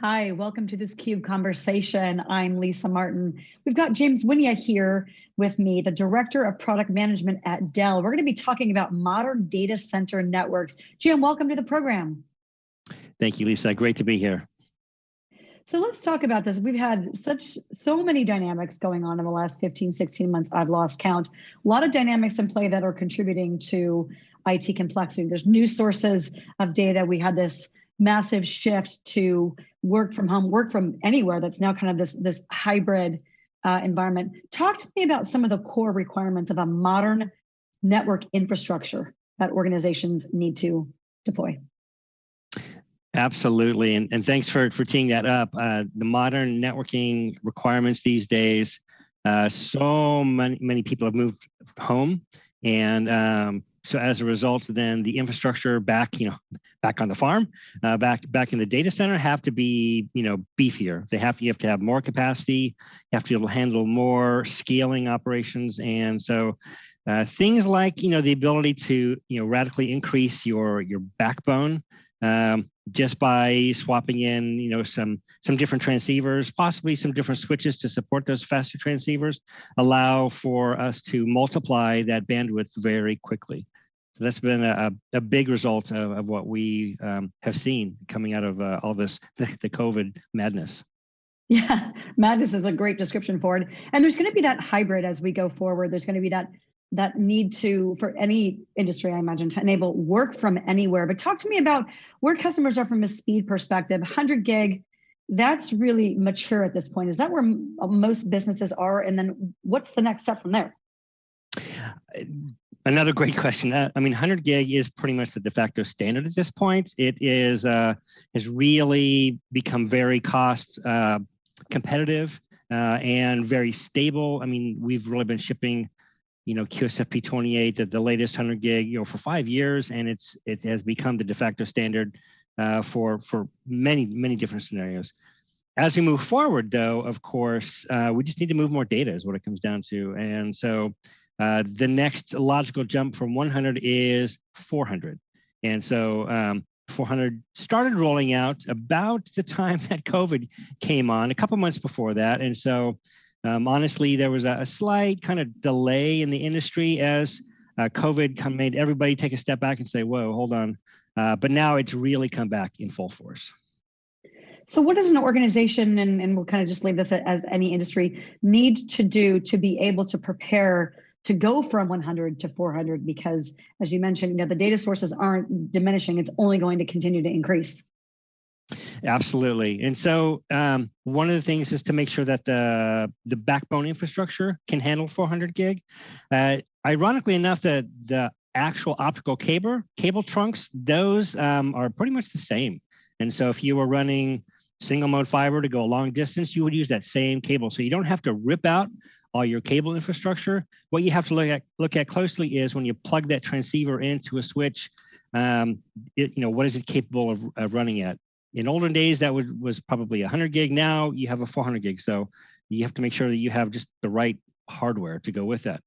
Hi, welcome to this CUBE conversation. I'm Lisa Martin. We've got James Wynia here with me, the Director of Product Management at Dell. We're gonna be talking about modern data center networks. Jim, welcome to the program. Thank you, Lisa. Great to be here. So let's talk about this. We've had such so many dynamics going on in the last 15, 16 months. I've lost count. A lot of dynamics in play that are contributing to IT complexity. There's new sources of data. We had this massive shift to work from home, work from anywhere. That's now kind of this, this hybrid uh, environment. Talk to me about some of the core requirements of a modern network infrastructure that organizations need to deploy. Absolutely, and, and thanks for, for teeing that up. Uh, the modern networking requirements these days, uh, so many, many people have moved home and um, so as a result, then the infrastructure back, you know, back on the farm, uh, back back in the data center have to be, you know, beefier. They have you have to have more capacity, you have to be able to handle more scaling operations, and so uh, things like, you know, the ability to, you know, radically increase your your backbone um, just by swapping in, you know, some some different transceivers, possibly some different switches to support those faster transceivers, allow for us to multiply that bandwidth very quickly. So that's been a, a big result of, of what we um, have seen coming out of uh, all this, the, the COVID madness. Yeah, madness is a great description for it. And there's going to be that hybrid as we go forward. There's going to be that that need to, for any industry, I imagine, to enable work from anywhere. But talk to me about where customers are from a speed perspective. 100 gig, that's really mature at this point. Is that where most businesses are? And then what's the next step from there? Another great question. Uh, I mean, 100 gig is pretty much the de facto standard at this point. It is uh, has really become very cost uh, competitive uh, and very stable. I mean, we've really been shipping you know, QSFP28, the, the latest 100 gig, you know, for five years, and it's it has become the de facto standard uh, for for many many different scenarios. As we move forward, though, of course, uh, we just need to move more data is what it comes down to, and so uh, the next logical jump from 100 is 400, and so um, 400 started rolling out about the time that COVID came on, a couple months before that, and so um, honestly, there was a, a, slight kind of delay in the industry as uh, COVID made everybody take a step back and say, whoa, hold on. Uh, but now it's really come back in full force. So what does an organization, and, and we'll kind of just leave this as any industry, need to do to be able to prepare to go from 100 to 400? Because as you mentioned, you know, the data sources aren't diminishing, it's only going to continue to increase. Absolutely. And so um, one of the things is to make sure that the, the backbone infrastructure can handle 400 gig. Uh, ironically enough, the, the actual optical cable, cable trunks, those um, are pretty much the same. And so if you were running single mode fiber to go a long distance, you would use that same cable. So you don't have to rip out all your cable infrastructure. What you have to look at look at closely is when you plug that transceiver into a switch, um, it, you know, what is it capable of, of running at? in olden days that would, was probably 100 gig now you have a 400 gig so you have to make sure that you have just the right hardware to go with that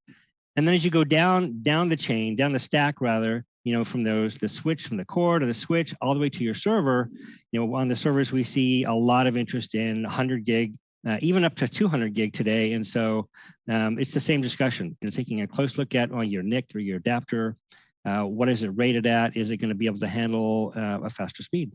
and then as you go down down the chain down the stack rather you know from those the switch from the core to the switch all the way to your server you know on the servers we see a lot of interest in 100 gig uh, even up to 200 gig today and so um, it's the same discussion you know taking a close look at on your NIC or your adapter uh, what is it rated at is it going to be able to handle uh, a faster speed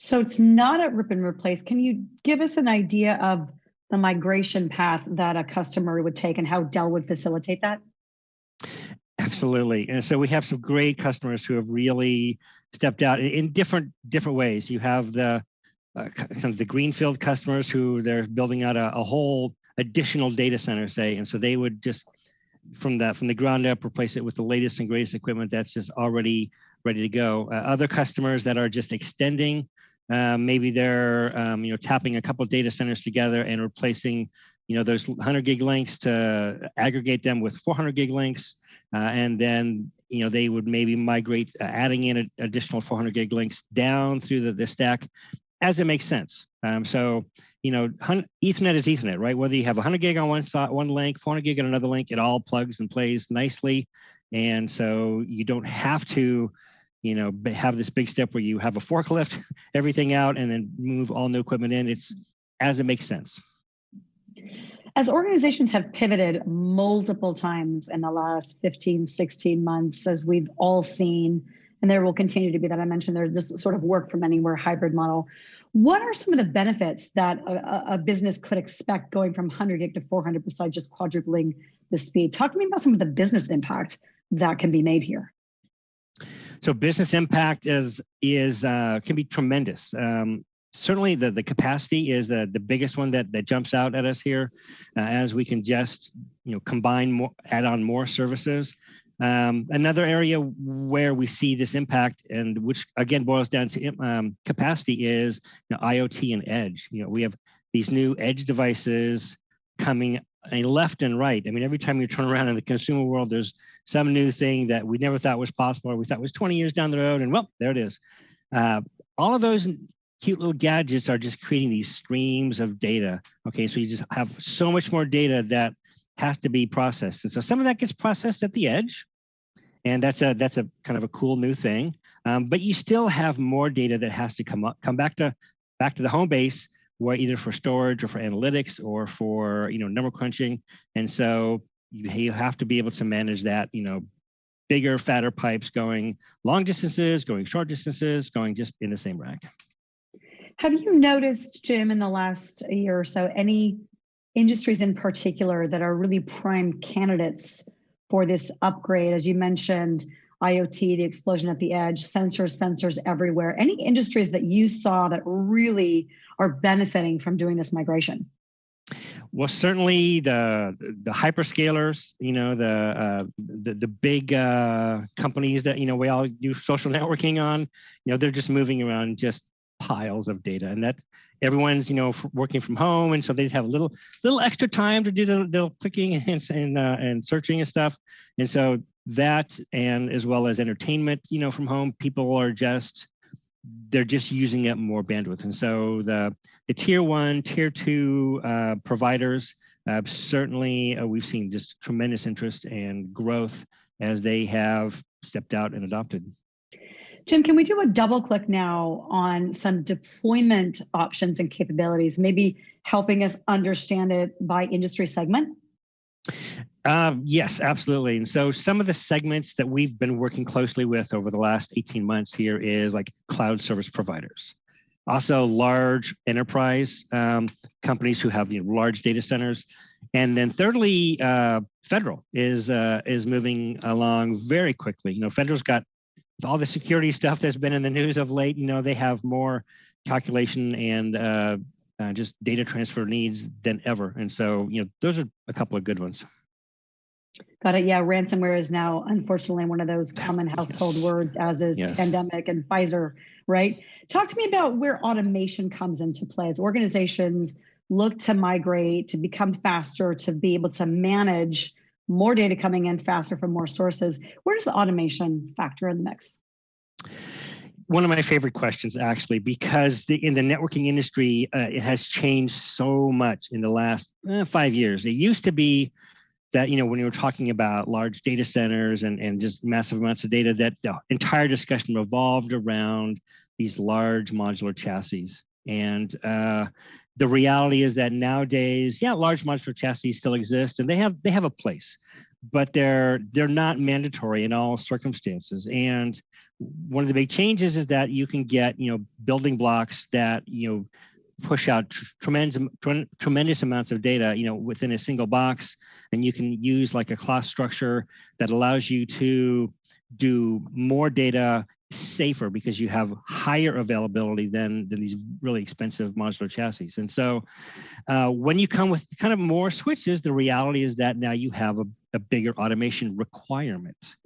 so it's not a rip and replace. Can you give us an idea of the migration path that a customer would take and how Dell would facilitate that? Absolutely. And so we have some great customers who have really stepped out in different different ways. You have the uh, kind of the greenfield customers who they're building out a, a whole additional data center, say, and so they would just from that from the ground up replace it with the latest and greatest equipment that's just already ready to go. Uh, other customers that are just extending um, maybe they're um, you know tapping a couple data centers together and replacing you know those 100 gig links to aggregate them with 400 gig links, uh, and then you know they would maybe migrate, uh, adding in a, additional 400 gig links down through the, the stack as it makes sense. Um, so you know Ethernet is Ethernet, right? Whether you have 100 gig on one side, one link, 400 gig on another link, it all plugs and plays nicely, and so you don't have to you know, have this big step where you have a forklift everything out and then move all new equipment in. It's as it makes sense. As organizations have pivoted multiple times in the last 15, 16 months, as we've all seen, and there will continue to be that I mentioned there's this sort of work from anywhere hybrid model. What are some of the benefits that a, a business could expect going from 100 gig to 400 besides just quadrupling the speed? Talk to me about some of the business impact that can be made here. So business impact is is uh, can be tremendous. Um, certainly the, the capacity is the, the biggest one that, that jumps out at us here uh, as we can just you know combine more add on more services um, another area where we see this impact and which again boils down to um, capacity is you know, IoT and edge. You know, we have these new edge devices coming left and right. I mean, every time you turn around in the consumer world, there's some new thing that we never thought was possible or we thought was 20 years down the road and well, there it is. Uh, all of those cute little gadgets are just creating these streams of data. Okay, so you just have so much more data that has to be processed. And so some of that gets processed at the edge. And that's a that's a kind of a cool new thing. Um, but you still have more data that has to come up, come back to back to the home base where either for storage or for analytics or for you know number crunching. And so you, you have to be able to manage that, you know, bigger, fatter pipes going long distances, going short distances, going just in the same rack. Have you noticed, Jim, in the last year or so, any industries in particular that are really prime candidates for this upgrade? As you mentioned, IoT, the explosion at the edge, sensors, sensors everywhere. Any industries that you saw that really are benefiting from doing this migration? Well, certainly the the hyperscalers, you know, the uh, the, the big uh, companies that you know we all do social networking on, you know, they're just moving around just piles of data. And that's everyone's you know working from home. And so they have a little little extra time to do the, the clicking and and, uh, and searching and stuff. And so that and as well as entertainment you know from home people are just they're just using up more bandwidth. And so the the tier one tier two uh, providers uh, certainly uh, we've seen just tremendous interest and growth as they have stepped out and adopted Jim, can we do a double click now on some deployment options and capabilities, maybe helping us understand it by industry segment? Uh, yes, absolutely. And so some of the segments that we've been working closely with over the last 18 months here is like cloud service providers. Also large enterprise um, companies who have you know, large data centers. And then thirdly, uh, federal is uh, is moving along very quickly. You know, federal's got all the security stuff that's been in the news of late, you know, they have more calculation and uh, uh, just data transfer needs than ever. And so, you know, those are a couple of good ones. Got it. Yeah, ransomware is now unfortunately one of those common household yes. words, as is yes. pandemic and Pfizer, right? Talk to me about where automation comes into play as organizations look to migrate, to become faster, to be able to manage more data coming in faster from more sources. Where does automation factor in the mix? One of my favorite questions, actually, because the, in the networking industry, uh, it has changed so much in the last uh, five years. It used to be that, you know, when you were talking about large data centers and, and just massive amounts of data, that the entire discussion revolved around these large modular chassis. And uh, the reality is that nowadays, yeah, large modular chassis still exist and they have they have a place, but they're they're not mandatory in all circumstances. And one of the big changes is that you can get you know building blocks that you know push out tremendous tremendous amounts of data you know within a single box and you can use like a class structure that allows you to do more data safer because you have higher availability than, than these really expensive modular chassis. And so uh, when you come with kind of more switches, the reality is that now you have a, a bigger automation requirement.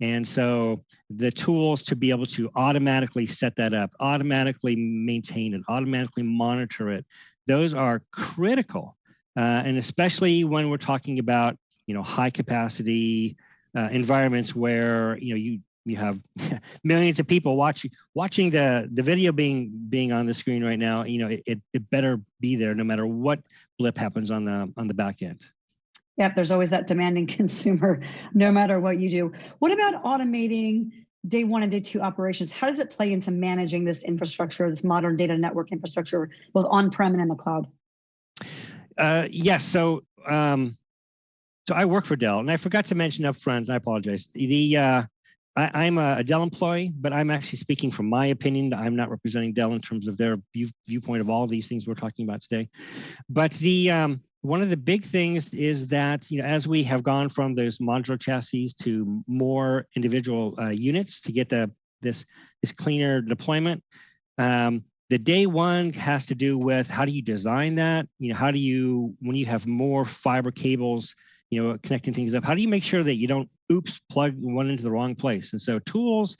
And so the tools to be able to automatically set that up, automatically maintain it, automatically monitor it, those are critical. Uh, and especially when we're talking about, you know, high capacity uh, environments where, you know, you you have millions of people watching watching the the video being being on the screen right now you know it, it better be there no matter what blip happens on the on the back end yep there's always that demanding consumer no matter what you do what about automating day one and day two operations, how does it play into managing this infrastructure, this modern data network infrastructure, both on-prem and in the cloud? Uh, yes. So, um, so I work for Dell, and I forgot to mention up front. And I apologize. The uh, I, am a, Dell employee, but I'm actually speaking from my opinion. I'm not representing Dell in terms of their view, viewpoint of all these things we're talking about today. But the um, one of the big things is that you know as we have gone from those modular chassis to more individual uh, units to get the this this cleaner deployment. Um, the day one has to do with how do you design that? You know, how do you when you have more fiber cables you know, connecting things up. How do you make sure that you don't, oops, plug one into the wrong place? And so tools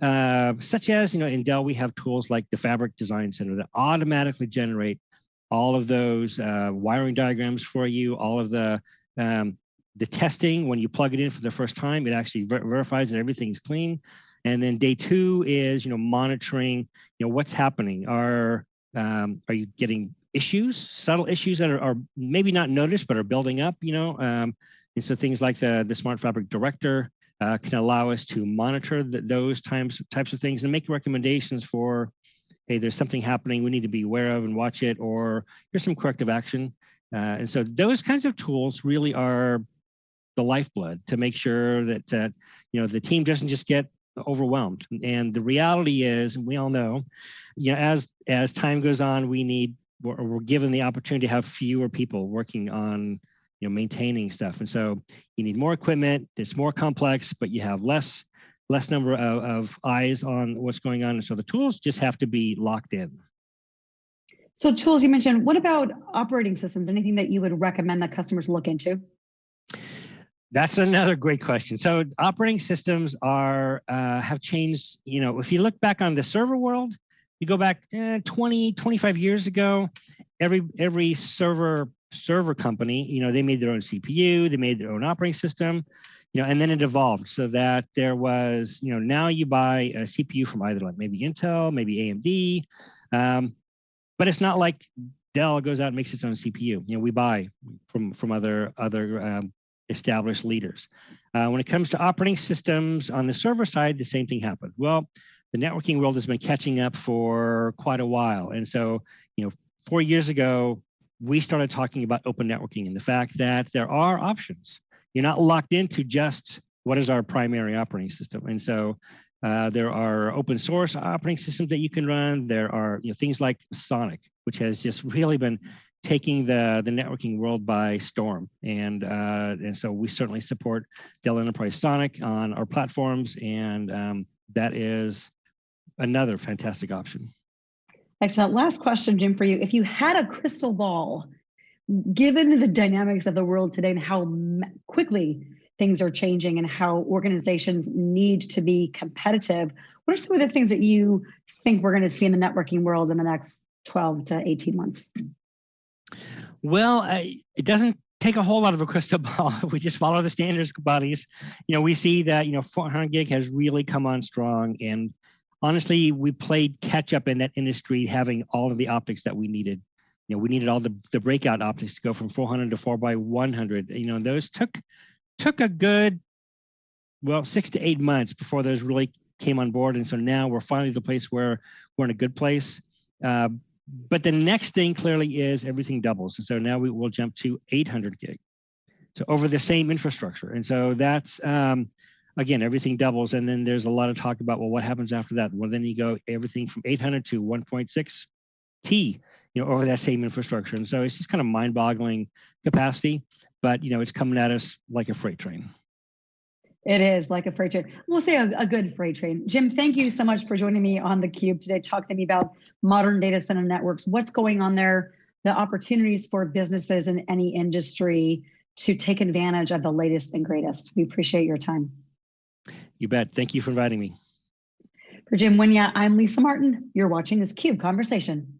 uh, such as, you know, in Dell, we have tools like the Fabric Design Center that automatically generate all of those uh, wiring diagrams for you, all of the um, the testing when you plug it in for the first time, it actually ver verifies that everything's clean. And then day two is, you know, monitoring, you know, what's happening. Are um, are you getting issues, subtle issues that are, are, maybe not noticed, but are building up, you know. Um, and so things like the, the Smart Fabric Director uh, can allow us to monitor the, those times, types of things and make recommendations for, hey, there's something happening we need to be aware of and watch it, or here's some corrective action. Uh, and so those kinds of tools really are the lifeblood to make sure that, uh, you know, the team doesn't just get overwhelmed. And the reality is, and we all know, you know, as as time goes on, we need we're, we're given the opportunity to have fewer people working on you know maintaining stuff and so you need more equipment it's more complex but you have less less number of, of eyes on what's going on and so the tools just have to be locked in so tools you mentioned what about operating systems anything that you would recommend that customers look into that's another great question. So operating systems are uh, have changed. You know, if you look back on the server world, you go back eh, 20, 25 years ago, every every server server company, you know, they made their own CPU, they made their own operating system, you know, and then it evolved so that there was, you know, now you buy a CPU from either like maybe Intel, maybe AMD, um, but it's not like Dell goes out and makes its own CPU. You know, we buy from from other other um, established leaders. Uh, when it comes to operating systems on the server side, the same thing happened. Well, the networking world has been catching up for quite a while. And so, you know, four years ago, we started talking about open networking and the fact that there are options. You're not locked into just what is our primary operating system. And so uh, there are open source operating systems that you can run. There are you know, things like SONiC, which has just really been taking the, the networking world by storm. And, uh, and so we certainly support Dell Enterprise SONiC on our platforms. And um, that is another fantastic option. Excellent. Last question, Jim, for you. If you had a crystal ball, given the dynamics of the world today and how quickly things are changing and how organizations need to be competitive, what are some of the things that you think we're going to see in the networking world in the next 12 to 18 months? Well, I, it doesn't take a whole lot of a crystal ball. we just follow the standards bodies. You know, we see that, you know, 400 gig has really come on strong and honestly, we played catch up in that industry, having all of the optics that we needed. You know, we needed all the, the breakout optics to go from 400 to 4 by 100. You know, those took took a good, well, six to eight months before those really came on board. And so now we're finally the place where we're in a good place. Uh, but the next thing clearly is everything doubles. And so now we will jump to 800 gig. So over the same infrastructure. And so that's, um, again, everything doubles. And then there's a lot of talk about, well, what happens after that? Well, then you go everything from 800 to 1.6 T, you know, over that same infrastructure. And so it's just kind of mind boggling capacity, but, you know, it's coming at us like a freight train. It is like a freight train. We'll say a, a, good freight train. Jim, thank you so much for joining me on the Cube today, talking to me about modern data center networks, what's going on there, the opportunities for businesses in any industry to take advantage of the latest and greatest. We appreciate your time. You bet. Thank you for inviting me. For Jim Wynia, I'm Lisa Martin. You're watching this CUBE Conversation.